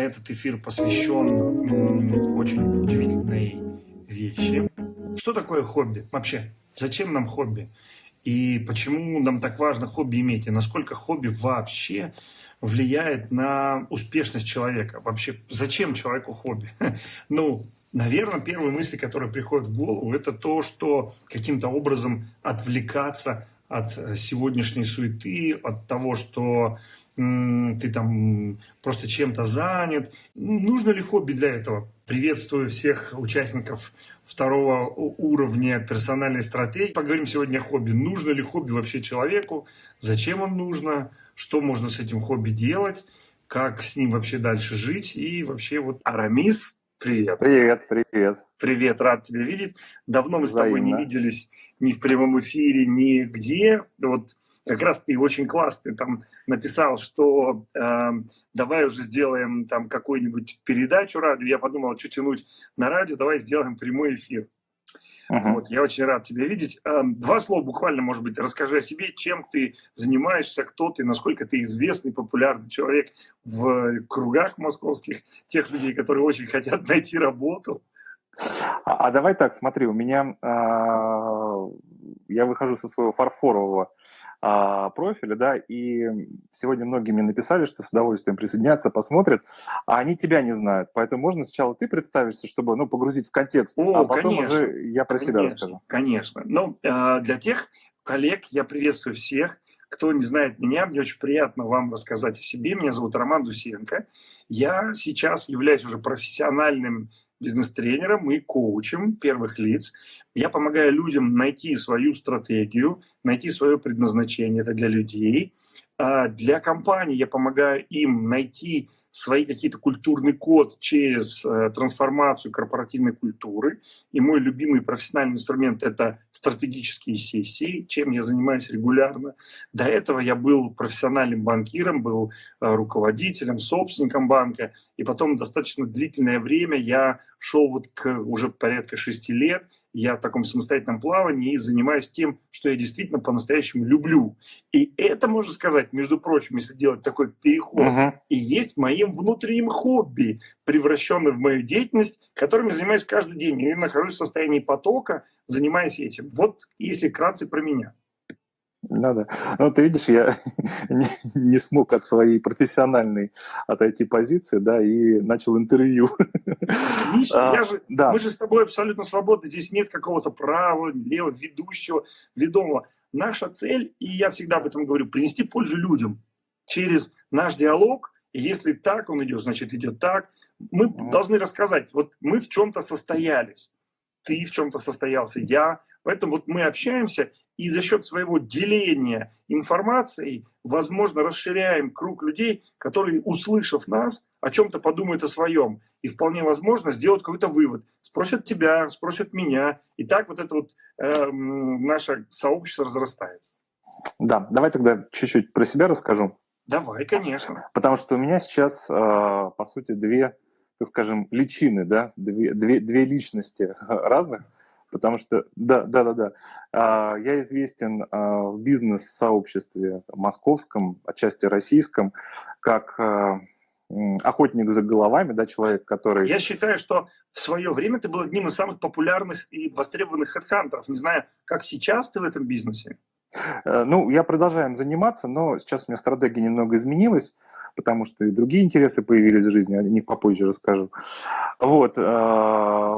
Этот эфир посвящен очень удивительной вещи. Что такое хобби? Вообще, зачем нам хобби? И почему нам так важно хобби иметь? И насколько хобби вообще влияет на успешность человека? Вообще, зачем человеку хобби? Ну, наверное, первые мысли, которые приходят в голову, это то, что каким-то образом отвлекаться от сегодняшней суеты, от того, что ты там просто чем-то занят. Нужно ли хобби для этого? Приветствую всех участников второго уровня персональной стратегии. Поговорим сегодня о хобби. Нужно ли хобби вообще человеку? Зачем он нужно? Что можно с этим хобби делать? Как с ним вообще дальше жить? И вообще вот Арамис, привет. Привет, привет. Привет, рад тебя видеть. Давно мы Взаимно. с тобой не виделись ни в прямом эфире, ни где. Вот как раз ты очень классно там написал, что э, давай уже сделаем там какую-нибудь передачу радио. Я подумал, что тянуть на радио, давай сделаем прямой эфир. Uh-huh. Вот, я очень рад тебя видеть. Э, два слова буквально, может быть, расскажи о себе, чем ты занимаешься, кто ты, насколько ты известный, популярный человек в кругах московских, тех людей, которые очень хотят найти работу. А, а давай так, смотри, у меня э, я выхожу со своего фарфорового а, профиля, да, и сегодня многие мне написали, что с удовольствием присоединятся, посмотрят, а они тебя не знают, поэтому можно сначала ты представишься, чтобы, ну, погрузить в контекст, О, а потом конечно, уже я про конечно, себя расскажу. Конечно, ну, э, для тех коллег я приветствую всех, кто не знает меня, мне очень приятно вам рассказать о себе. Меня зовут Роман Дусенко. Я сейчас являюсь уже профессиональным бизнес-тренером и коучем первых лиц. Я помогаю людям найти свою стратегию, найти свое предназначение, это для людей. А для компаний я помогаю им найти свои какие-то культурный код через э, трансформацию корпоративной культуры. И мой любимый профессиональный инструмент – это стратегические сессии, чем я занимаюсь регулярно. До этого я был профессиональным банкиром, был э, руководителем, собственником банка. И потом достаточно длительное время я шел вот к уже порядка шести лет – я в таком самостоятельном плавании и занимаюсь тем, что я действительно по-настоящему люблю. И это, можно сказать, между прочим, если делать такой переход, uh-huh. и есть моим внутренним хобби, превращенным в мою деятельность, которым я занимаюсь каждый день. Я нахожусь в состоянии потока, занимаясь этим. Вот если кратце про меня. Надо. Ну, ты видишь, я не, не смог от своей профессиональной отойти позиции, да, и начал интервью. Отлично, а, же, да. мы же с тобой абсолютно свободны, здесь нет какого-то права, левого, ведущего, ведомого. Наша цель, и я всегда об этом говорю, принести пользу людям через наш диалог, и если так он идет, значит идет так. Мы mm должны рассказать, вот мы в чем-то состоялись, ты в чем-то состоялся, я, Поэтому вот мы общаемся, и за счет своего деления информацией, возможно, расширяем круг людей, которые, услышав нас, о чем-то подумают о своем. И вполне возможно сделают какой-то вывод. Спросят тебя, спросят меня. И так вот это вот э, наше сообщество разрастается. Да, давай тогда чуть-чуть про себя расскажу. Давай, конечно. Потому что у меня сейчас, э, по сути, две, так скажем, личины, да, две, две, две личности разных – потому что, да, да, да, да, а, я известен а, в бизнес-сообществе московском, отчасти российском, как а, охотник за головами, да, человек, который... Я считаю, что в свое время ты был одним из самых популярных и востребованных хедхантеров. Не знаю, как сейчас ты в этом бизнесе? Э, ну, я продолжаю заниматься, но сейчас у меня стратегия немного изменилась потому что и другие интересы появились в жизни, о них попозже расскажу. Вот. Э,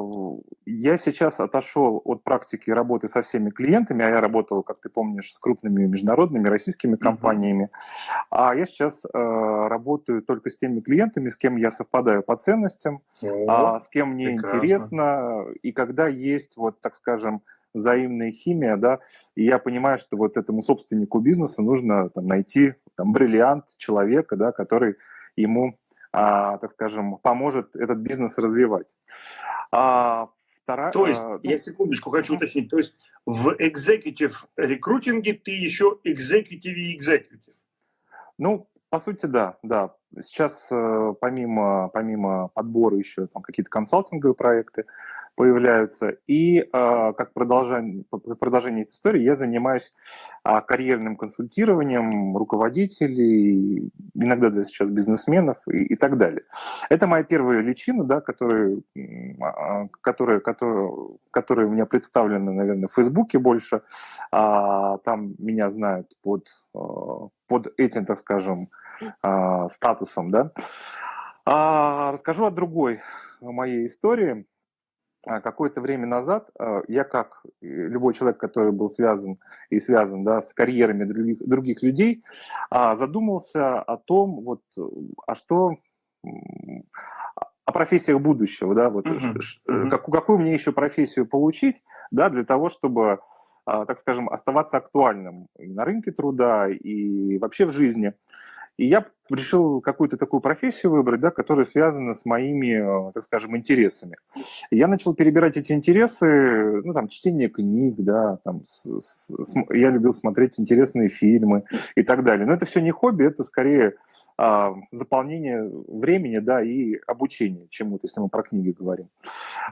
я сейчас отошел от практики работы со всеми клиентами, а я работал, как ты помнишь, с крупными международными российскими компаниями, mm-hmm. а я сейчас э, работаю только с теми клиентами, с кем я совпадаю по ценностям, oh, с кем мне прекрасно. интересно, и когда есть, вот, так скажем, взаимная химия, да, и я понимаю, что вот этому собственнику бизнеса нужно там, найти там, бриллиант человека, да, который ему, а, так скажем, поможет этот бизнес развивать. А, вторая, то есть, а, ну, я секундочку хочу уточнить, то есть в executive рекрутинге ты еще executive и executive? Ну, по сути, да, да. Сейчас э, помимо, помимо подбора еще там какие-то консалтинговые проекты, появляются. И э, как продолжение, продолжение этой истории я занимаюсь э, карьерным консультированием руководителей, иногда даже сейчас бизнесменов и, и так далее. Это моя первая личина, да, которая, которая, которая, которая у меня представлена, наверное, в Фейсбуке больше. А, там меня знают под, под этим, так скажем, статусом. Да. А, расскажу о другой моей истории. А, какое-то время назад а, я, как любой человек, который был связан и связан да, с карьерами других, других людей, а, задумался о том, вот, а что о профессиях будущего, да, вот, uh-huh. Uh-huh. Как, какую мне еще профессию получить, да, для того, чтобы, так скажем, оставаться актуальным и на рынке труда, и вообще в жизни. И я решил какую-то такую профессию выбрать, да, которая связана с моими, э, так скажем, интересами. Я начал перебирать эти интересы, ну, там, чтение книг, да, там, с, с, я любил смотреть интересные фильмы и так далее. Но это все не хобби, это скорее а, заполнение времени, да, и обучение чему-то, если мы про книги говорим.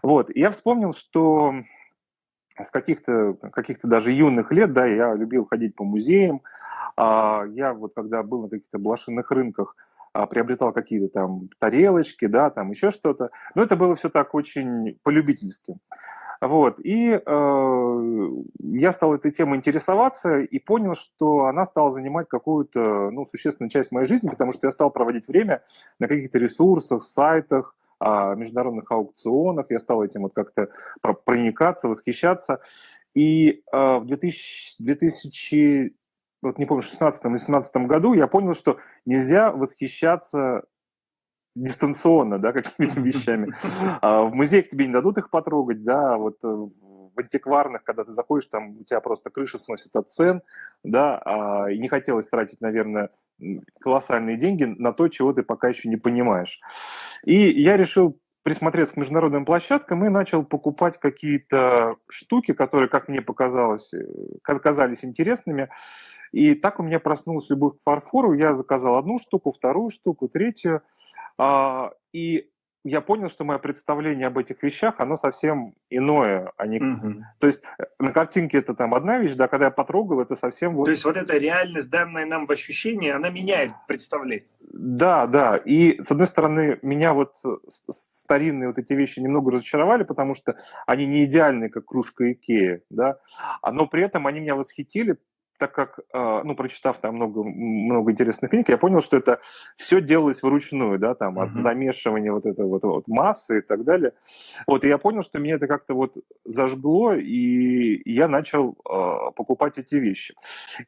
Вот, и я вспомнил, что с каких-то каких даже юных лет, да, я любил ходить по музеям. А, я вот когда был на каких-то блошиных рынках, а, приобретал какие-то там тарелочки, да, там еще что-то. Но это было все так очень полюбительски. Вот, и э, я стал этой темой интересоваться и понял, что она стала занимать какую-то, ну, существенную часть моей жизни, потому что я стал проводить время на каких-то ресурсах, сайтах, международных аукционах, я стал этим вот как-то проникаться, восхищаться. И э, в 2000, 2000 вот не помню, 16 или 17 году я понял, что нельзя восхищаться дистанционно, да, какими-то вещами. А в музеях тебе не дадут их потрогать, да, вот э, антикварных, когда ты заходишь, там у тебя просто крыша сносит от цен, да, а, и не хотелось тратить, наверное, колоссальные деньги на то, чего ты пока еще не понимаешь. И я решил присмотреться к международным площадкам и начал покупать какие-то штуки, которые, как мне показалось, э, казались интересными. И так у меня проснулась любовь к фарфору. Я заказал одну штуку, вторую штуку, третью. А, и я понял, что мое представление об этих вещах, оно совсем иное. Они... Угу. То есть э, на картинке это там одна вещь, да, когда я потрогал, это совсем... Вот... То есть вот эта реальность, данная нам в ощущении, она меняет представление. Да, да. И, с одной стороны, меня вот старинные вот эти вещи немного разочаровали, потому что они не идеальные, как кружка Икея, да, но при этом они меня восхитили, так как, а, ну, прочитав там много, много интересных книг, я понял, что это все делалось вручную, да, там, от замешивания вот этой вот, вот массы и так далее. Вот, и я понял, что меня это как-то вот зажгло, и я начал э, покупать эти вещи.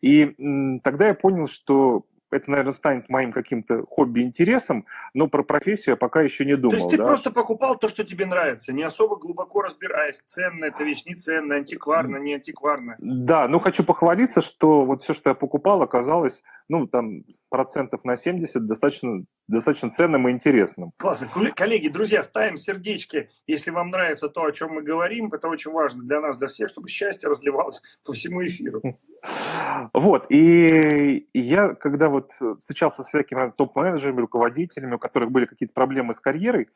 И тогда я понял, что это, наверное, станет моим каким-то хобби-интересом, но про профессию я пока еще не думал. То есть ты да? просто покупал то, что тебе нравится, не особо глубоко разбираясь, ценная эта вещь, не ценная, антикварная, не антикварная. Да, ну хочу похвалиться, что вот все, что я покупал, оказалось, ну, там, процентов на 70 достаточно, достаточно ценным и интересным. Классно. Коллеги, друзья, ставим сердечки, если вам нравится то, о чем мы говорим. Это очень важно для нас, для всех, чтобы счастье разливалось по всему эфиру. Вот, и я, когда вот встречался с всякими топ-менеджерами, руководителями, у которых были какие-то проблемы с карьерой,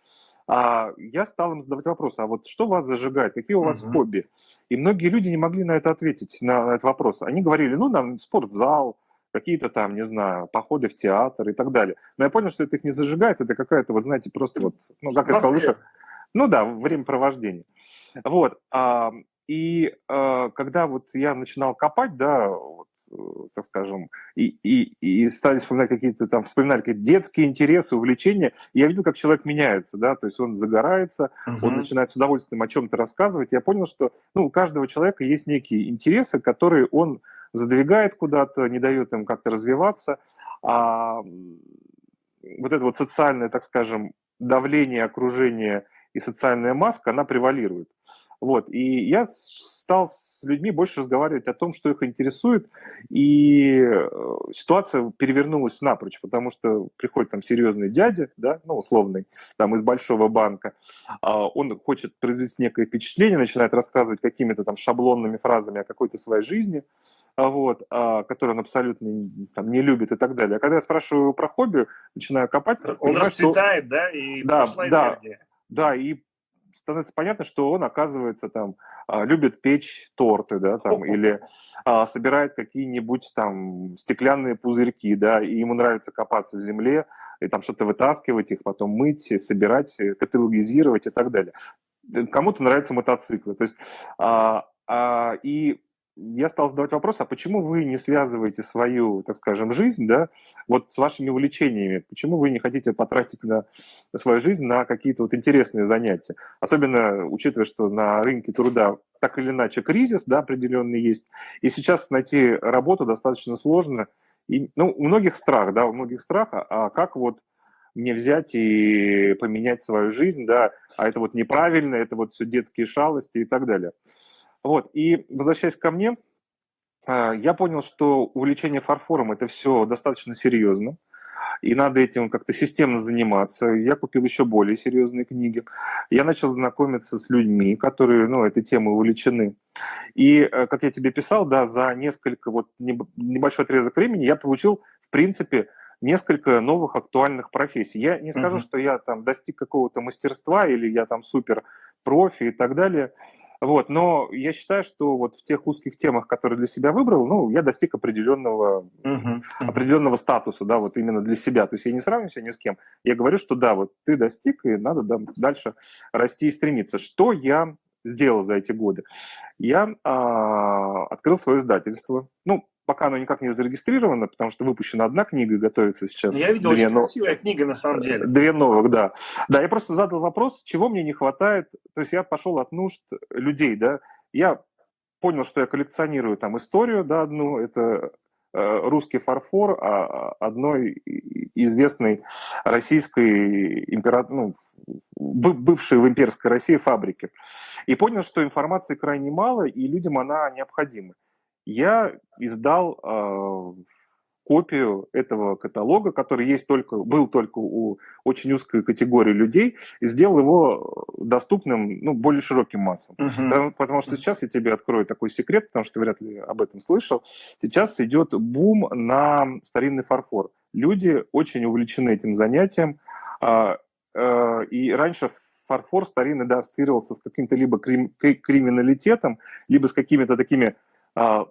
а, я стал им задавать вопрос, а вот что вас зажигает, какие у вас uh-huh. хобби? И многие люди не могли на это ответить, на, на этот вопрос. Они говорили, ну, нам спортзал, какие-то там, не знаю, походы в театр и так далее. Но я понял, что это их не зажигает, это какая-то, вот знаете, просто вот, ну, как я сказал выше, ну да, времяпровождение. Вот. А, и а, когда вот я начинал копать, да, вот, э, так скажем, и, и, и стали вспоминать какие-то там, вспоминали какие-то детские интересы, увлечения, я видел, как человек меняется, да, то есть он загорается, uh-huh. он начинает с удовольствием о чем-то рассказывать. Я понял, что ну, у каждого человека есть некие интересы, которые он задвигает куда-то, не дает им как-то развиваться. А вот это вот социальное, так скажем, давление окружения и социальная маска, она превалирует. Вот. И я стал с людьми больше разговаривать о том, что их интересует, и э, ситуация перевернулась напрочь, потому что приходит там серьезный дядя, да, ну, условный, там из большого банка, а, он хочет произвести некое впечатление, начинает рассказывать какими-то там шаблонными фразами о какой-то своей жизни, а, вот, а, который он абсолютно там, не любит и так далее. А когда я спрашиваю про хобби, начинаю копать... Он расцветает, что... да, и да, да, энергия. Да, и становится понятно, что он, оказывается, там, а, любит печь торты, да, там, или а, собирает какие-нибудь там стеклянные пузырьки, да, и ему нравится копаться в земле, и там что-то вытаскивать их, потом мыть, собирать, каталогизировать и так далее. Кому-то нравятся мотоциклы. То есть, а, а, и я стал задавать вопрос, а почему вы не связываете свою, так скажем, жизнь, да, вот с вашими увлечениями? Почему вы не хотите потратить на, на свою жизнь на какие-то вот интересные занятия? Особенно учитывая, что на рынке труда так или иначе кризис, да, определенный есть, и сейчас найти работу достаточно сложно. И, ну, у многих страх, да, у многих страх, а, а как вот мне взять и поменять свою жизнь, да, а это вот неправильно, это вот все детские шалости и так далее. Вот, и возвращаясь ко мне, а, я понял, что увлечение фарфором – это все достаточно серьезно, и надо этим как-то системно заниматься. Я купил еще более серьезные книги. Я начал знакомиться с людьми, которые ну, этой темой увлечены. И, э, как я тебе писал, да, за несколько, вот небольшой отрезок времени я получил, в принципе, несколько новых актуальных профессий. Я не скажу, uh-huh. что я там достиг какого-то мастерства или я там супер профи и так далее. Вот, но я считаю, что вот в тех узких темах, которые для себя выбрал, ну, я достиг определенного, uh-huh, определенного статуса, да, вот именно для себя. То есть я не сравниваю себя ни с кем. Я говорю, что да, вот ты достиг, и надо да, дальше расти и стремиться. Что я сделал за эти годы? Я а, открыл свое издательство. Ну, пока оно никак не зарегистрировано, потому что выпущена одна книга, готовится сейчас. Я видел, две очень нов... красивая книга на самом деле. Две новых, да. Да, я просто задал вопрос, чего мне не хватает. То есть я пошел от нужд людей, да. Я понял, что я коллекционирую там историю, да, одну, это э, русский фарфор а, одной известной российской император, ну, бывшей в имперской России фабрики. И понял, что информации крайне мало, и людям она необходима я издал э, копию этого каталога, который есть только, был только у очень узкой категории людей, и сделал его доступным ну, более широким массам. Uh-huh. Потому, потому что сейчас я тебе открою такой секрет, потому что ты вряд ли об этом слышал. Сейчас идет бум на старинный фарфор. Люди очень увлечены этим занятием. Э, э, и раньше фарфор старинный да, ассоциировался с каким-то либо крим, криминалитетом, либо с какими-то такими а,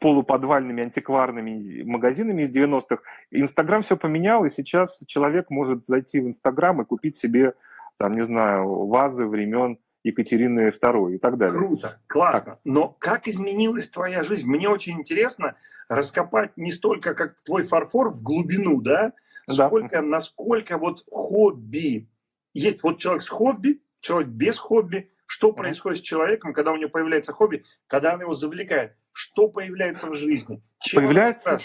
полуподвальными антикварными магазинами из 90-х. Инстаграм все поменял, и сейчас человек может зайти в Инстаграм и купить себе, там, не знаю, вазы времен Екатерины II и так далее. Круто, классно. Так. Но как изменилась твоя жизнь? Мне очень интересно раскопать не столько, как твой фарфор в глубину, да, сколько, да. насколько вот хобби. Есть вот человек с хобби, человек без хобби, что происходит с человеком, когда у него появляется хобби, когда он его завлекает? Что появляется в жизни? Чем появляется,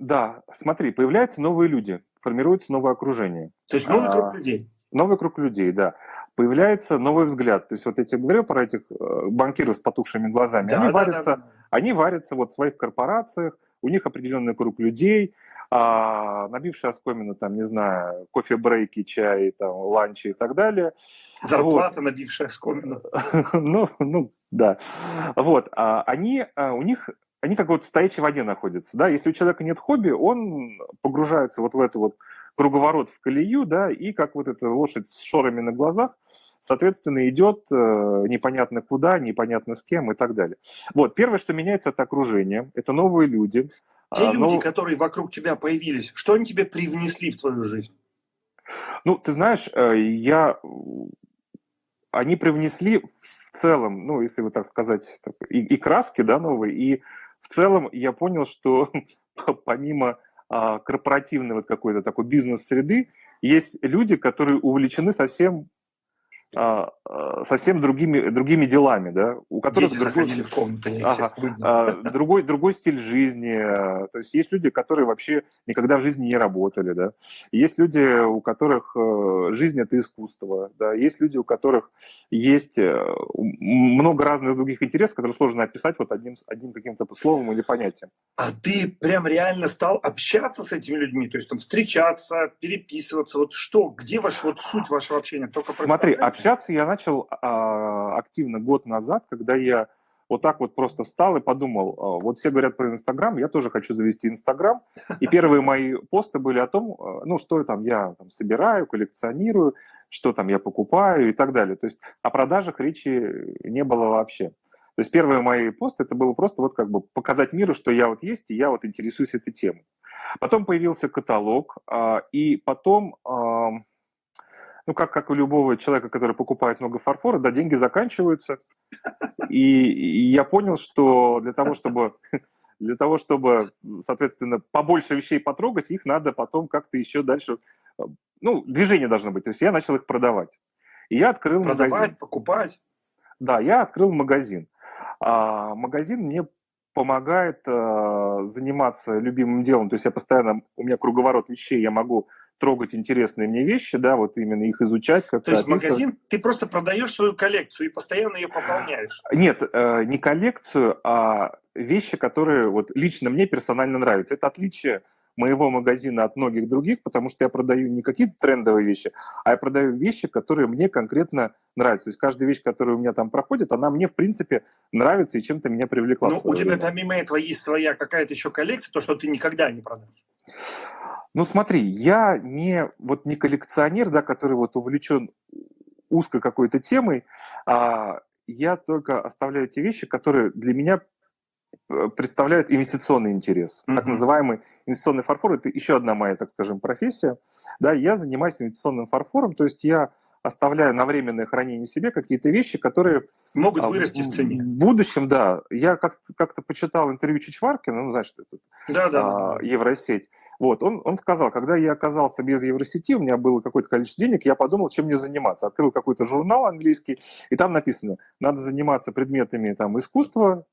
да, смотри, появляются новые люди, формируется новое окружение. То есть новый а, круг людей. Новый круг людей, да. Появляется новый взгляд. То есть вот я тебе говорил про этих э, банкиров с потухшими глазами. Да, они, да, варятся, да, да. они варятся вот в своих корпорациях, у них определенный круг людей, а набившие оскомину, там, не знаю, кофе-брейки, чай, там, ланчи и так далее. Зарплата, вот. набившая оскомину. ну, ну, да. Вот, а они, а, у них они как вот в стоячей воде находятся, да, если у человека нет хобби, он погружается вот в эту вот круговорот в колею, да, и как вот эта лошадь с шорами на глазах, соответственно, идет э, непонятно куда, непонятно с кем и так далее. Вот, первое, что меняется, это окружение, это новые люди, те а, люди, ну, которые вокруг тебя появились, что они тебе привнесли в твою жизнь? Ну, ты знаешь, э, я... Они привнесли в целом, ну, если вот так сказать, и, и краски, да, новые, и в целом я понял, что помимо а, корпоративной вот какой-то такой бизнес-среды, есть люди, которые увлечены совсем совсем другими, другими делами, да, у которых Дети другой, в комнату, ага, а, другой, другой стиль жизни. То есть есть люди, которые вообще никогда в жизни не работали, да. Есть люди, у которых э, жизнь это искусство, да. Есть люди, у которых есть э, много разных других интересов, которые сложно описать вот одним, одним каким-то словом или понятием. А ты прям реально стал общаться с этими людьми, то есть там встречаться, переписываться, вот что, где ваш вот суть вашего общения? Только Смотри, Общаться я начал а, активно год назад, когда я вот так вот просто встал и подумал, а, вот все говорят про Инстаграм, я тоже хочу завести Инстаграм. И первые мои посты были о том, а, ну, что там я там, собираю, коллекционирую, что там я покупаю и так далее. То есть о продажах речи не было вообще. То есть первые мои посты это было просто вот как бы показать миру, что я вот есть, и я вот интересуюсь этой темой. Потом появился каталог, а, и потом, ну как, как у любого человека, который покупает много фарфора, да, деньги заканчиваются. И, и я понял, что для того, чтобы для того, чтобы, соответственно, побольше вещей потрогать, их надо потом как-то еще дальше, ну, движение должно быть. То есть я начал их продавать. И я открыл продавать, магазин. покупать. Да, я открыл магазин. А магазин мне помогает э, заниматься любимым делом. То есть я постоянно, у меня круговорот вещей, я могу трогать интересные мне вещи, да, вот именно их изучать. То есть магазин, ты просто продаешь свою коллекцию и постоянно ее пополняешь? Нет, э, не коллекцию, а вещи, которые вот лично мне персонально нравятся. Это отличие моего магазина от многих других, потому что я продаю не какие-то трендовые вещи, а я продаю вещи, которые мне конкретно нравятся. То есть каждая вещь, которая у меня там проходит, она мне, в принципе, нравится и чем-то меня привлекла. Ну, у тебя помимо этого есть своя какая-то еще коллекция, то, что ты никогда не продашь. Ну, смотри, я не, вот не коллекционер, да, который вот увлечен узкой какой-то темой, а я только оставляю те вещи, которые для меня э, представляют инвестиционный интерес. Mm-hmm. Так называемый инвестиционный фарфор – это еще одна моя, так скажем, профессия. Да, я занимаюсь инвестиционным фарфором, то есть я оставляю на временное хранение себе какие-то вещи, которые... Могут а, вырасти в цене. В будущем, да. Я как- как-то почитал интервью Чичваркина, ну, знаешь, что это да, да, а, Евросеть. Вот, он, он сказал, когда я оказался без Евросети, у меня было какое-то количество денег, я подумал, чем мне заниматься. Открыл какой-то журнал английский, и там написано, надо заниматься предметами там, искусства,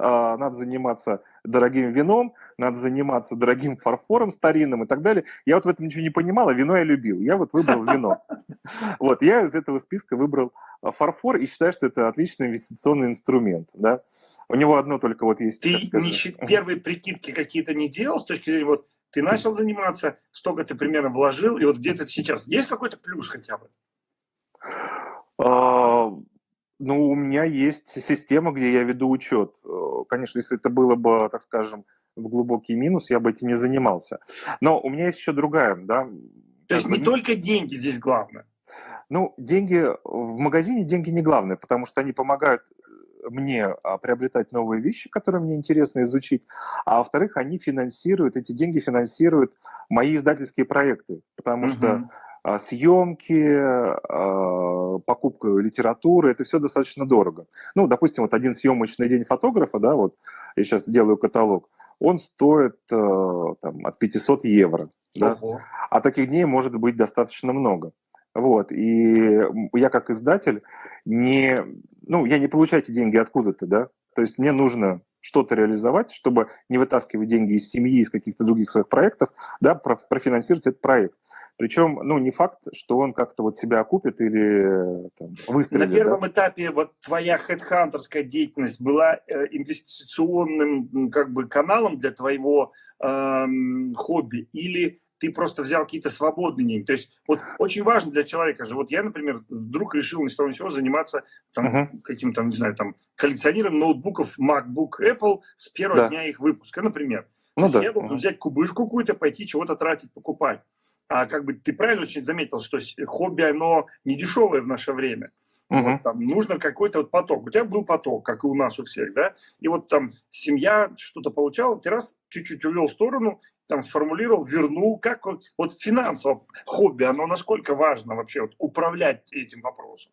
надо заниматься дорогим вином, надо заниматься дорогим фарфором старинным и так далее. Я вот в этом ничего не понимал, а вино я любил. Я вот выбрал вино. Вот, я из этого списка выбрал а, фарфор и считаю, что это отличный инвестиционный инструмент. Да? У него одно только вот есть... Ты первые прикидки какие-то не делал с точки зрения, вот ты начал заниматься, столько ты примерно вложил, и вот где-то сейчас. Есть какой-то плюс хотя бы? А, ну, у меня есть система, где я веду учет. Конечно, если это было бы, так скажем, в глубокий минус, я бы этим не занимался. Но у меня есть еще другая, да. То есть не бы... только деньги здесь главное? Ну, деньги в магазине деньги не главное, потому что они помогают э, мне а, приобретать новые вещи, которые мне интересно изучить, а во-вторых, они финансируют, эти деньги финансируют мои издательские проекты, потому угу. что съемки, а, покупка литературы, это все достаточно дорого. Ну, допустим, вот один съемочный день фотографа, да, вот я сейчас делаю каталог, он стоит э, там, от 500 евро. Да? А таких дней может быть достаточно много. Вот, и я как издатель не, ну, я не получаю эти деньги откуда-то, да, то есть мне нужно что-то реализовать, чтобы не вытаскивать деньги из семьи, из каких-то других своих проектов, да, профинансировать этот проект. Причем, ну, не факт, что он как-то вот себя окупит или там, выстрелит. На первом да? этапе вот твоя хедхантерская деятельность была э, инвестиционным как бы каналом для твоего э, хобби или ты просто взял какие-то свободные деньги. То есть вот очень важно для человека же, вот я, например, вдруг решил ни с того ни сего заниматься там, uh-huh. каким-то, не знаю, там, коллекционированием ноутбуков MacBook Apple с первого да. дня их выпуска, например. Ну, да. Я должен uh-huh. взять кубышку какую-то, пойти чего-то тратить, покупать а как бы ты правильно очень заметил, что хобби, оно не дешевое в наше время. Угу. Вот, там, нужно какой-то вот поток. У тебя был поток, как и у нас у всех, да? И вот там семья что-то получала, ты раз чуть-чуть увел в сторону, там сформулировал, вернул. Как вот, вот финансово хобби, оно насколько важно вообще вот, управлять этим вопросом?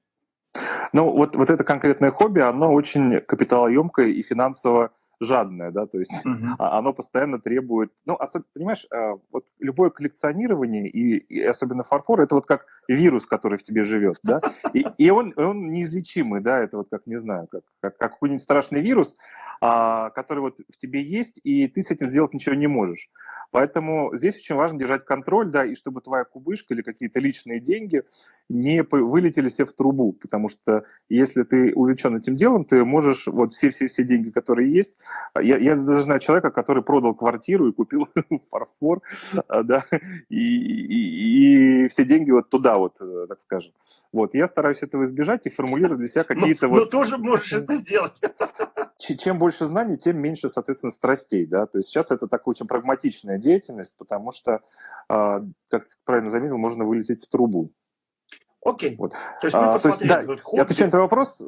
Ну, вот, вот это конкретное хобби, оно очень капиталоемкое и финансово жадное, да, то есть uh-huh. оно постоянно требует, ну, особенно, понимаешь, а, вот любое коллекционирование и, и особенно фарфор, это вот как вирус, который в тебе живет, да, и, и он, он неизлечимый, да, это вот как, не знаю, как, как, как какой-нибудь страшный вирус, а, который вот в тебе есть, и ты с этим сделать ничего не можешь. Поэтому здесь очень важно держать контроль, да, и чтобы твоя кубышка или какие-то личные деньги не вылетели все в трубу, потому что если ты увлечен этим делом, ты можешь вот все-все-все деньги, которые есть, я, я даже знаю человека, который продал квартиру и купил фарфор, а, да, и, и, и все деньги вот туда вот, э, так скажем. Вот, я стараюсь этого избежать и формулирую для себя какие-то вот... Но тоже можешь это сделать. Чем больше знаний, тем меньше, соответственно, страстей, да, то есть сейчас это такая очень прагматичная деятельность, потому что, а, как ты правильно заметил, можно вылететь в трубу. Окей. Вот. То есть мы а, то есть, да, хобби... отвечая на твой вопрос,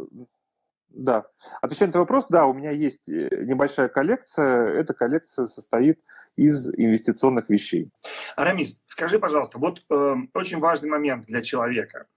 да, отвечая на твой вопрос, да, у меня есть э, небольшая коллекция. Эта коллекция состоит из инвестиционных вещей. Арамис, скажи, пожалуйста, вот э, очень важный момент для человека.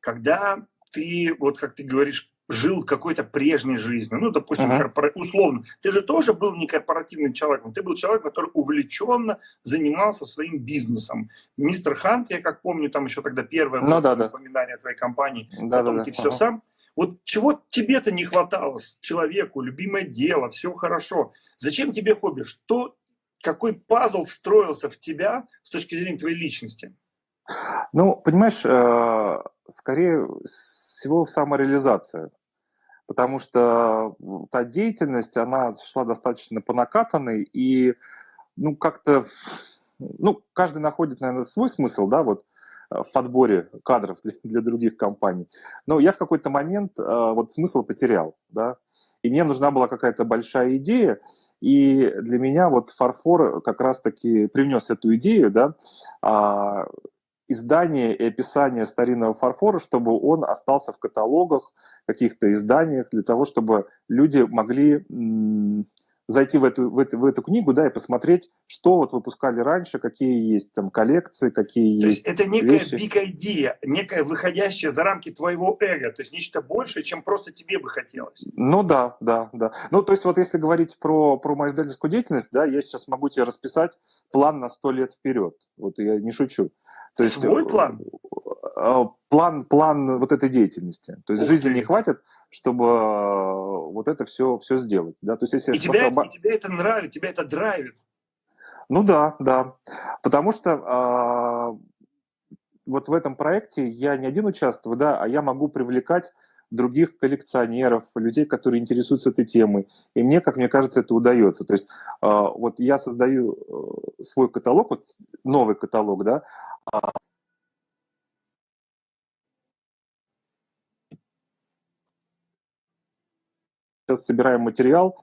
Когда ты, вот как ты говоришь, жил какой-то прежней жизнью, ну, допустим, uh-huh. корпора... условно, ты же тоже был не корпоративным человеком, ты был человек, который увлеченно занимался своим бизнесом. Мистер Хант, я как помню, там еще тогда первое ну, да, да. упоминание твоей компании, да, потом да, ты да. все uh-huh. сам. Вот чего тебе-то не хватало человеку, любимое дело, все хорошо. Зачем тебе хобби? Что, какой пазл встроился в тебя с точки зрения твоей личности? Ну, понимаешь, э, скорее всего самореализация. Потому что та деятельность, она шла достаточно по накатанной, и ну, как-то, ну, каждый находит, наверное, свой смысл, да, вот в подборе кадров для, для других компаний. Но я в какой-то момент э, вот смысл потерял, да, и мне нужна была какая-то большая идея, и для меня вот фарфор как раз-таки привнес эту идею, да, а, издание и описание старинного фарфора, чтобы он остался в каталогах, каких-то изданиях, для того, чтобы люди могли зайти в эту, в, эту, в эту книгу, да, и посмотреть, что вот выпускали раньше, какие есть там коллекции, какие то есть. это некая вещи. big idea, некая выходящая за рамки твоего эго, то есть нечто большее, чем просто тебе бы хотелось. Ну да, да, да. Ну то есть вот если говорить про, про мою издательскую деятельность, да, я сейчас могу тебе расписать план на сто лет вперед. Вот я не шучу. То есть, Свой план? Э, план, план вот этой деятельности. То есть Ух жизни ты. не хватит, чтобы э, вот это все, все сделать. Да? То есть, если и, тебя это, и тебе это нравится, тебя это драйвит. Ну да, да. Потому что а, вот в этом проекте я не один участвую, да, а я могу привлекать других коллекционеров, людей, которые интересуются этой темой. И мне, как мне кажется, это удается. То есть а, вот я создаю э, свой каталог, вот новый каталог, да, сейчас собираем материал,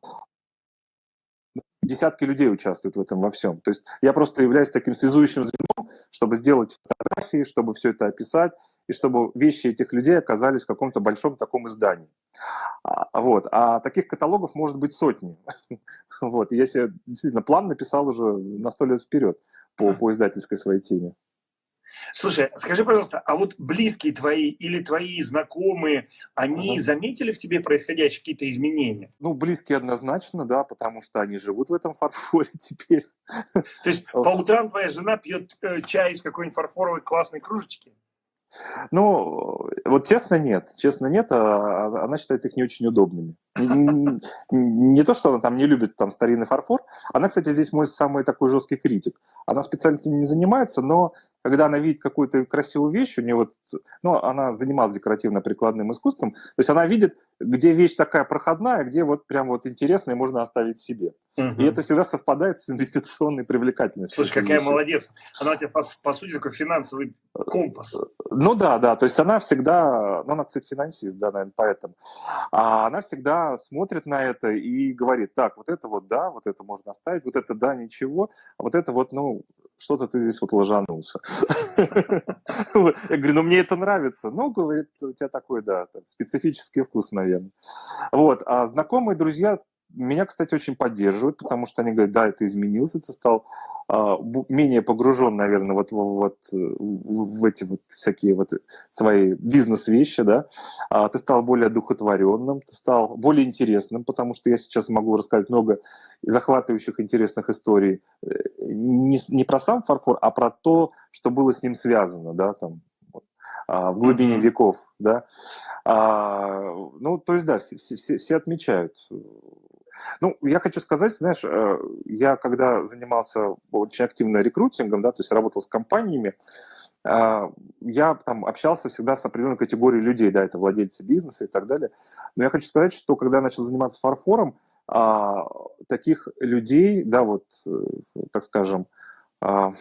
десятки людей участвуют в этом во всем. То есть я просто являюсь таким связующим звеном, чтобы сделать фотографии, чтобы все это описать, и чтобы вещи этих людей оказались в каком-то большом таком издании. А, вот. А таких каталогов может быть сотни. Вот. Я себе действительно план написал уже на сто лет вперед по, по издательской своей теме. Слушай, скажи, пожалуйста, а вот близкие твои или твои знакомые, они ага. заметили в тебе происходящие какие-то изменения? Ну, близкие однозначно, да, потому что они живут в этом фарфоре теперь. То есть по утрам твоя жена пьет э, чай из какой-нибудь фарфоровой классной кружечки? Ну, вот честно нет, честно нет, а, а она считает их не очень удобными. Не то, что она там не любит там старинный фарфор, она, кстати, здесь мой самый такой жесткий критик. Она специально этим не занимается, но когда она видит какую-то красивую вещь, у нее вот, ну, она занималась декоративно-прикладным искусством, то есть она видит, где вещь такая проходная, где вот прям вот интересная, можно оставить себе. Угу. И это всегда совпадает с инвестиционной привлекательностью. Слушай, какая вещи. молодец. Она у тебя, по, по сути, такой финансовый компас. Ну да, да, то есть она всегда, ну она, кстати, финансист, да, наверное, поэтому. А она всегда смотрит на это и говорит, так, вот это вот да, вот это можно оставить, вот это да, ничего, а вот это вот, ну, что-то ты здесь вот ложанулся. Я говорю, ну мне это нравится. Ну, говорит, у тебя такой, да, специфический вкус, наверное. Вот, а знакомые, друзья меня, кстати, очень поддерживают, потому что они говорят, да, это изменился, ты стал а, менее погружен, наверное, вот, вот в эти вот всякие вот свои бизнес-вещи, да, а, ты стал более одухотворенным, ты стал более интересным, потому что я сейчас могу рассказать много захватывающих интересных историй э, не, не про сам фарфор, а про то, что было с ним связано, да, там, а, в глубине mm-hmm. веков, да. А, ну, то есть, да, все, все, все отмечают ну, я хочу сказать, знаешь, э, я когда занимался очень активно рекрутингом, да, то есть работал с компаниями, э, я там общался всегда с определенной категорией людей, да, это владельцы бизнеса и так далее. Но я хочу сказать, что когда я начал заниматься фарфором, а, таких людей, да, вот, э, так скажем, а,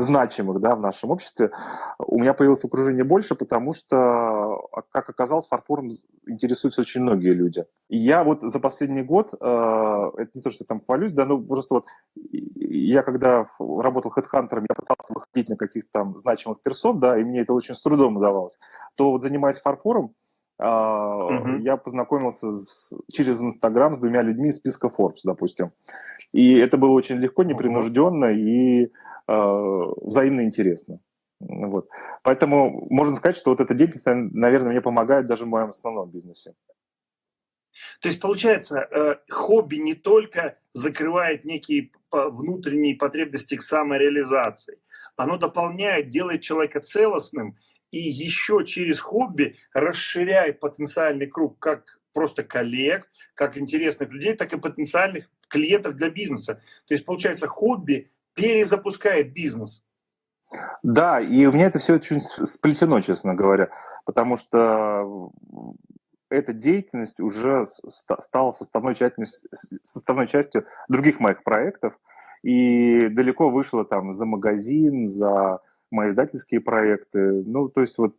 значимых да, в нашем обществе, у меня появилось окружение больше, потому что, как оказалось, фарфором интересуются очень многие люди. И я вот за последний год, э, это не то, что я там хвалюсь, да, ну просто вот я когда работал хедхантером, я пытался выходить на каких-то там значимых персон, да, и мне это очень с трудом удавалось, то вот занимаясь фарфором, Uh-huh. Я познакомился с, через Инстаграм с двумя людьми из списка Forbes, допустим. И это было очень легко, непринужденно uh-huh. и э, взаимно интересно. Вот. Поэтому можно сказать, что вот эта деятельность, наверное, мне помогает даже в моем основном бизнесе. То есть, получается, э, хобби не только закрывает некие внутренние потребности к самореализации, оно дополняет, делает человека целостным и еще через хобби расширяет потенциальный круг как просто коллег, как интересных людей, так и потенциальных клиентов для бизнеса. То есть, получается, хобби перезапускает бизнес. Да, и у меня это все очень сплетено, честно говоря, потому что эта деятельность уже стала составной частью, составной частью других моих проектов, и далеко вышла там за магазин, за мои издательские проекты. Ну, то есть вот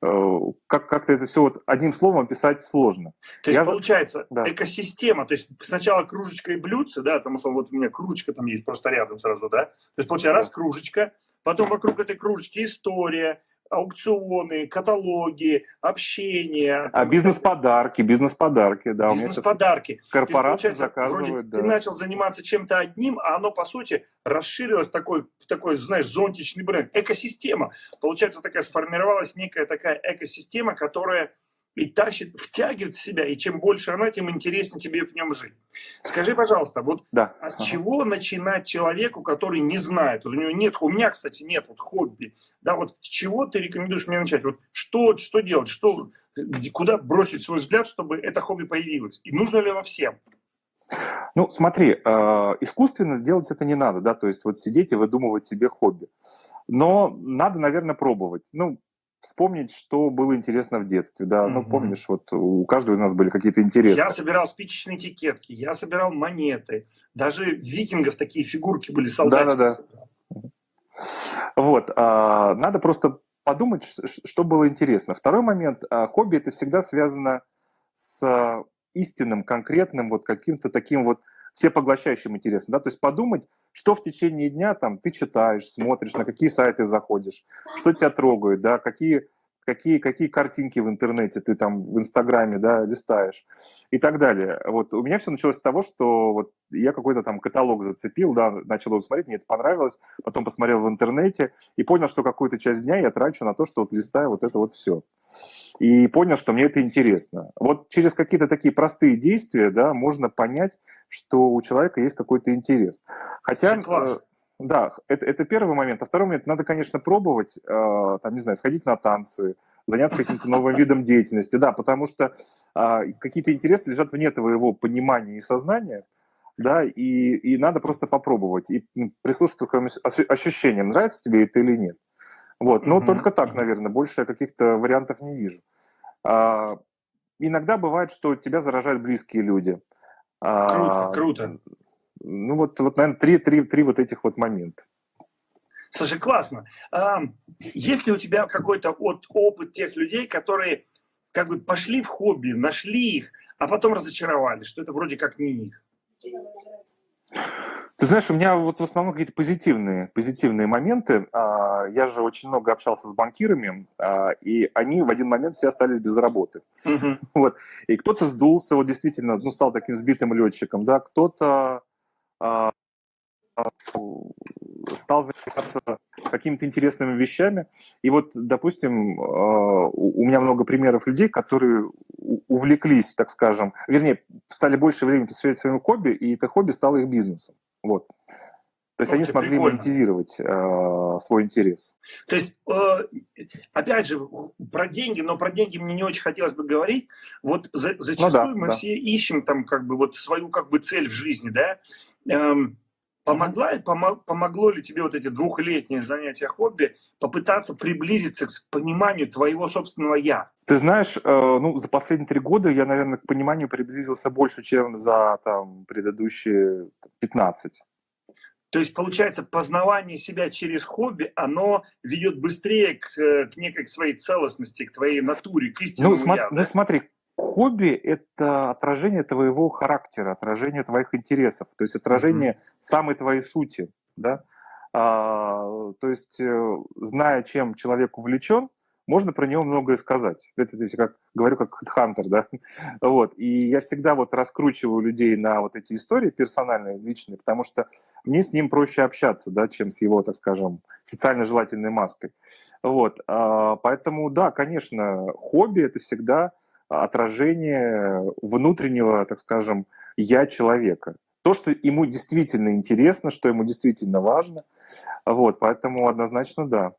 э, как, как-то это все вот одним словом описать сложно. То есть, Я... получается, да. экосистема, то есть сначала кружечка и блюдце, да, там, условно, вот у меня кружечка там есть просто рядом сразу, да, то есть, получается, да. раз кружечка, потом вокруг этой кружечки история, аукционы, каталоги, общение. А бизнес-подарки, бизнес-подарки, да. Бизнес-подарки. Корпорации заказывают, да. Ты начал заниматься чем-то одним, а оно, по сути, расширилось такой, такой, знаешь, зонтичный бренд. Экосистема. Получается, такая сформировалась некая такая экосистема, которая и тащит, втягивает в себя, и чем больше она, тем интереснее тебе в нем жить. Скажи, пожалуйста, вот да. а с ага. чего начинать человеку, который не знает, вот у него нет, у меня, кстати, нет вот хобби, да, вот с чего ты рекомендуешь мне начать, вот что, что делать, что, где, куда бросить свой взгляд, чтобы это хобби появилось, и нужно ли оно всем? Ну, смотри, э, искусственно сделать это не надо, да, то есть вот сидеть и выдумывать себе хобби. Но надо, наверное, пробовать. Ну, вспомнить, что было интересно в детстве, да, угу. ну, помнишь, вот у каждого из нас были какие-то интересы. Я собирал спичечные этикетки, я собирал монеты, даже викингов такие фигурки были, солдатики. Да-да-да. Вот, а, надо просто подумать, что было интересно. Второй момент, а, хобби это всегда связано с истинным, конкретным, вот каким-то таким вот всепоглощающим интересом, да, то есть подумать, что в течение дня там ты читаешь, смотришь, на какие сайты заходишь, что тебя трогает, да, какие какие, какие картинки в интернете ты там в Инстаграме, да, листаешь и так далее. Вот у меня все началось с того, что вот я какой-то там каталог зацепил, да, начал его смотреть, мне это понравилось, потом посмотрел в интернете и понял, что какую-то часть дня я трачу на то, что вот листаю вот это вот все. И понял, что мне это интересно. Вот через какие-то такие простые действия, да, можно понять, что у человека есть какой-то интерес. Хотя... Класс. Да, это, это первый момент. А второй момент, надо, конечно, пробовать, э, там, не знаю, сходить на танцы, заняться каким-то новым видом деятельности, да, потому что э, какие-то интересы лежат вне твоего понимания и сознания, да, и, и надо просто попробовать и прислушаться к своим ощущениям, нравится тебе это или нет. Вот, но mm-hmm. только так, наверное, больше я каких-то вариантов не вижу. А, иногда бывает, что тебя заражают близкие люди. Круто, а, круто. Ну вот, вот наверное, три, три, три вот этих вот момента. Слушай, классно. А, есть ли у тебя какой-то от, опыт тех людей, которые как бы пошли в хобби, нашли их, а потом разочаровались, что это вроде как не их? Ты знаешь, у меня вот в основном какие-то позитивные, позитивные моменты. А, я же очень много общался с банкирами, а, и они в один момент все остались без работы. Угу. Вот. И кто-то сдулся, вот действительно, ну, стал таким сбитым летчиком, да, кто-то стал заниматься какими-то интересными вещами. И вот, допустим, а, у меня много примеров людей, которые увлеклись, так скажем, вернее, стали больше времени посвящать своему хобби, и это хобби стало их бизнесом. Вот. То есть ну, они смогли прикольно. монетизировать э, свой интерес. То есть, э, опять же, про деньги, но про деньги мне не очень хотелось бы говорить. Вот за, зачастую ну, да, мы да. все ищем там как бы вот свою как бы цель в жизни, да. Эм, помогла, помог, помогло ли тебе вот эти двухлетние занятия хобби попытаться приблизиться к пониманию твоего собственного «я»? Ты знаешь, э, ну, за последние три года я, наверное, к пониманию приблизился больше, чем за там, предыдущие 15. То есть, получается, познавание себя через хобби, оно ведет быстрее к, э, к некой своей целостности, к твоей натуре, к истинному ну, смотри, я. Да? Ну, смотри, хобби – это отражение твоего характера, отражение твоих интересов, то есть отражение mm-hmm. самой твоей сути, да. А, то есть, э, зная, чем человек увлечен, можно про него многое сказать. Это если как говорю как хантер, да. Вот. И я всегда вот раскручиваю людей на вот эти истории персональные, личные, потому что мне с ним проще общаться, да, чем с его, так скажем, социально желательной маской. Вот. А, поэтому, да, конечно, хобби – это всегда отражение внутреннего, так скажем, я человека. То, что ему действительно интересно, что ему действительно важно. Вот, поэтому однозначно да.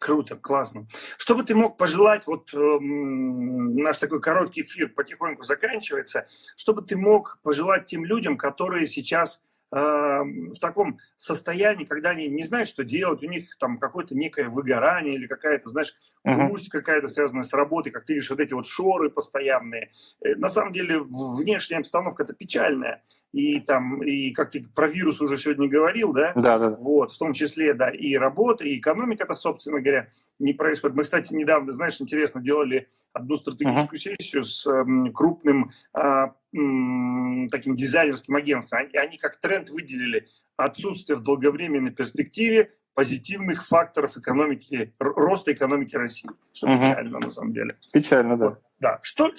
Круто, классно. Что бы ты мог пожелать, вот э, наш такой короткий эфир потихоньку заканчивается, что бы ты мог пожелать тем людям, которые сейчас в таком состоянии, когда они не знают, что делать, у них там какое-то некое выгорание или какая-то, знаешь, грусть uh-huh. какая-то связанная с работой, как ты видишь, вот эти вот шоры постоянные. Э, на самом деле внешняя обстановка это печальная и там, и как ты про вирус уже сегодня говорил, да? Да, да. Вот, в том числе, да, и работа, и экономика-то, собственно говоря, не происходит. Мы, кстати, недавно, знаешь, интересно, делали одну стратегическую uh-huh. сессию с м, крупным а, таким дизайнерским агентством, и они как тренд выделили отсутствие в долговременной перспективе позитивных факторов экономики, роста экономики России, что uh-huh. печально на самом деле. Печально, да. Вот, да. Что,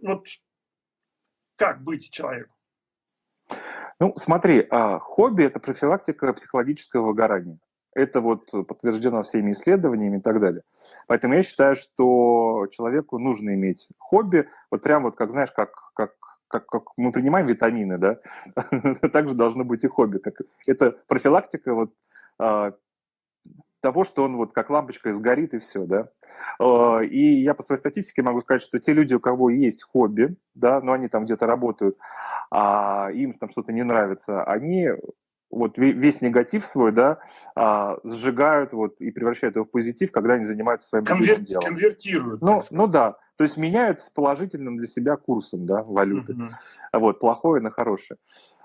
вот, как быть человеку? Ну, смотри, а, хобби – это профилактика психологического выгорания. Это вот подтверждено всеми исследованиями и так далее. Поэтому я считаю, что человеку нужно иметь хобби, вот прям вот как, знаешь, как, как, как, как мы принимаем витамины, да, также должно быть и хобби. Как, это профилактика вот а, того, что он вот как лампочка сгорит и все, да. А, и я по своей статистике могу сказать, что те люди, у кого есть хобби, да, но они там где-то работают, а им там что-то не нравится, они вот весь негатив свой, да, а, сжигают вот и превращают его в позитив, когда они занимаются своим Конвер... делом. Конвертируют. Ну, ну да, то есть меняют с положительным для себя курсом, да, валюты. Угу. Вот, плохое на хорошее.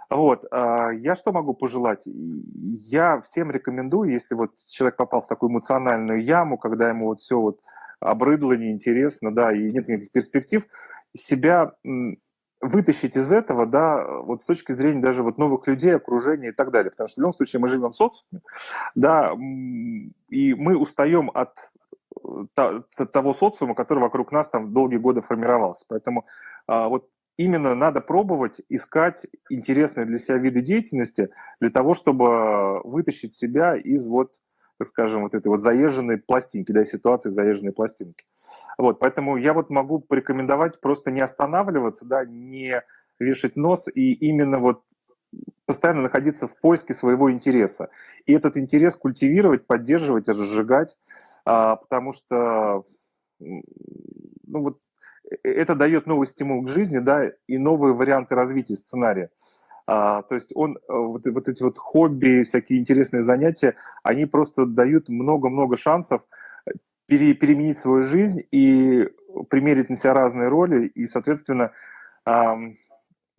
Вот, а, я что могу пожелать? Я всем рекомендую, если вот человек попал в такую эмоциональную яму, когда ему вот все вот обрыдло, неинтересно, да, и нет никаких перспектив, себя вытащить из этого, да, вот с точки зрения даже вот новых людей, окружения и так далее. Потому что в любом случае мы живем в социуме, да, и мы устаем от того социума, который вокруг нас там долгие годы формировался. Поэтому а, вот именно надо пробовать искать интересные для себя виды деятельности для того, чтобы вытащить себя из вот, так скажем, вот этой вот заезженной пластинки, да, ситуации заезженной пластинки. Вот, поэтому я вот могу порекомендовать просто не останавливаться, да, не вешать нос и именно вот постоянно находиться в поиске своего интереса. И этот интерес культивировать, поддерживать, разжигать, а, потому что ну вот это дает новый стимул к жизни, да, и новые варианты развития сценария. А, то есть он, э, вот, вот эти вот хобби, всякие интересные занятия, они просто дают много-много шансов пере, переменить свою жизнь и примерить на себя разные роли, и, соответственно, эм,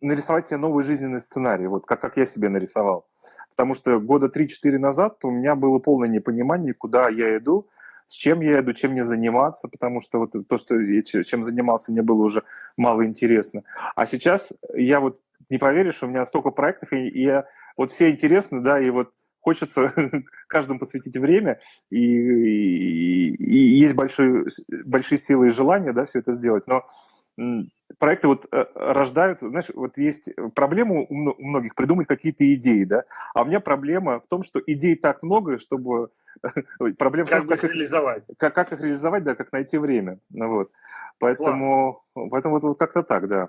нарисовать себе новый жизненный сценарий, вот как, как я себе нарисовал. Потому что года 3-4 назад у меня было полное непонимание, куда я иду, с чем я иду, чем мне заниматься, потому что вот то, что я чем занимался, мне было уже мало интересно. А сейчас я вот, не поверишь, у меня столько проектов, и, и я, вот все интересны, да, и вот хочется каждому посвятить время, и, и, и есть большие, большие силы и желания, да, все это сделать, но проекты вот э, рождаются, знаешь, вот есть проблема у многих придумать какие-то идеи, да, а у меня проблема в том, что идей так много, чтобы проблема как, как их реализовать, как, как их реализовать, да, как найти время, ну, вот, поэтому, поэтому вот, вот как-то так, да.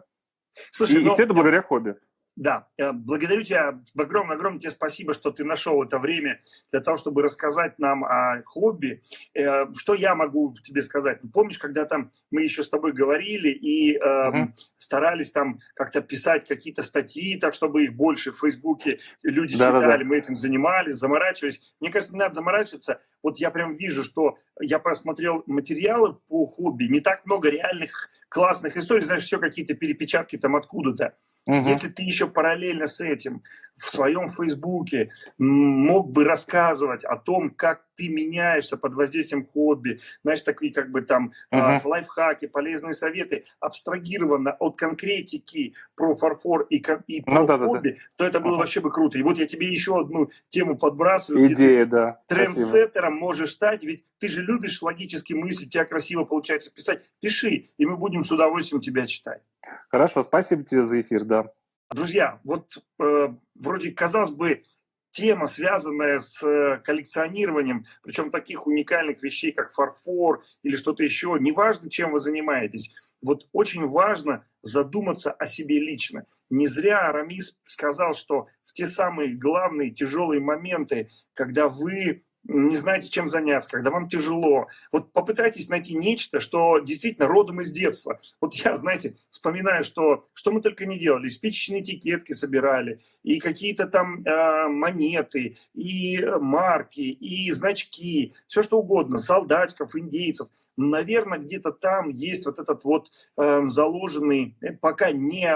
Слушай, и, но... и все это благодаря хобби. Да, э, благодарю тебя, огромное-огромное тебе спасибо, что ты нашел это время для того, чтобы рассказать нам о хобби. Э, что я могу тебе сказать? Помнишь, когда там мы еще с тобой говорили и э, угу. старались там как-то писать какие-то статьи, так чтобы их больше в Фейсбуке люди да, читали, да, да. мы этим занимались, заморачивались. Мне кажется, не надо заморачиваться. Вот я прям вижу, что я просмотрел материалы по хобби, не так много реальных классных историй, знаешь, все какие-то перепечатки там откуда-то. Угу. Если ты еще параллельно с этим в своем Фейсбуке мог бы рассказывать о том, как ты меняешься под воздействием хобби, знаешь, такие как бы там uh-huh. лайфхаки, полезные советы, абстрагированно от конкретики про фарфор и, и ну, про да, хобби, да, да. то это было uh-huh. вообще бы круто. И вот я тебе еще одну тему подбрасываю. Идея, да. Трендсеттером можешь стать, ведь ты же любишь логически мыслить, у тебя красиво получается писать. Пиши, и мы будем с удовольствием тебя читать. Хорошо, спасибо тебе за эфир, да. Друзья, вот э, вроде, казалось бы, тема, связанная с э, коллекционированием, причем таких уникальных вещей, как фарфор или что-то еще, неважно, чем вы занимаетесь, вот очень важно задуматься о себе лично. Не зря Арамис сказал, что в те самые главные тяжелые моменты, когда вы не знаете, чем заняться, когда вам тяжело. Вот попытайтесь найти нечто, что действительно родом из детства. Вот я, знаете, вспоминаю, что, что мы только не делали. Спичечные этикетки собирали, и какие-то там э, монеты, и марки, и значки, все что угодно, солдатиков, индейцев наверное, где-то там есть вот этот вот э, заложенный, пока не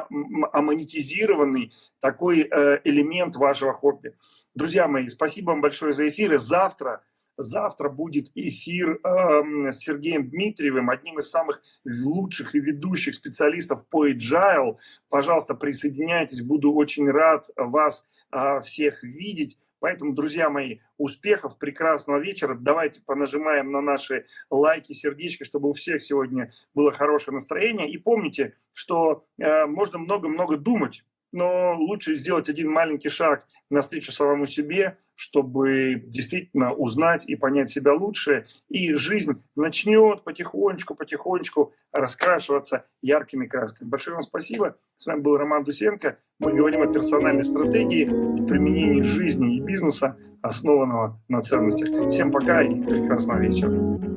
амонетизированный такой э, элемент вашего хобби. Друзья мои, спасибо вам большое за эфир. И завтра, завтра будет эфир э, с Сергеем Дмитриевым, одним из самых лучших и ведущих специалистов по agile. Пожалуйста, присоединяйтесь, буду очень рад вас э, всех видеть. Поэтому, друзья мои, успехов, прекрасного вечера. Давайте понажимаем на наши лайки, сердечки, чтобы у всех сегодня было хорошее настроение. И помните, что э, можно много-много думать, но лучше сделать один маленький шаг навстречу самому себе, чтобы действительно узнать и понять себя лучше. И жизнь начнет потихонечку-потихонечку раскрашиваться яркими красками. Большое вам спасибо. С вами был Роман Дусенко. Мы говорим о персональной стратегии в применении жизни и бизнеса, основанного на ценностях. Всем пока и прекрасного вечера.